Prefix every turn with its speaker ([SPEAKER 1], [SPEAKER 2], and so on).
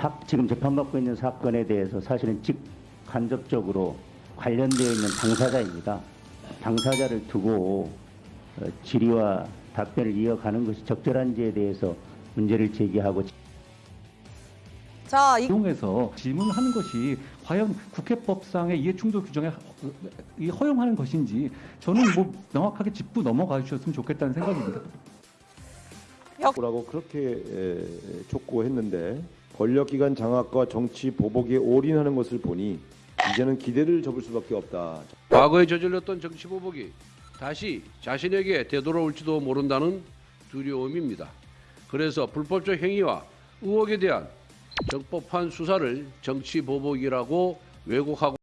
[SPEAKER 1] 사- 지금 재판받고 있는 사건에 대해서 사실은 직 간접적으로 관련되어 있는 당사자입니다. 당사자를 두고 어, 질의와 답변을 이어가는 것이 적절한지에 대해서 문제를 제기하고
[SPEAKER 2] 자, 이
[SPEAKER 3] 이용해서 질문하는 것이 과연 국회법상의 이해충돌 규정에 허- 이 허용하는 것인지 저는 뭐 명확하게 짚고 넘어가 주셨으면 좋겠다는 생각입니다.
[SPEAKER 4] 라고 그렇게 에, 촉구했는데 권력기관 장악과 정치 보복에 올인하는 것을 보니 이제는 기대를 접을 수밖에 없다.
[SPEAKER 5] 과거에 저질렀던 정치 보복이 다시 자신에게 되돌아올지도 모른다는 두려움입니다. 그래서 불법적 행위와 의혹에 대한 적법한 수사를 정치 보복이라고 왜곡하고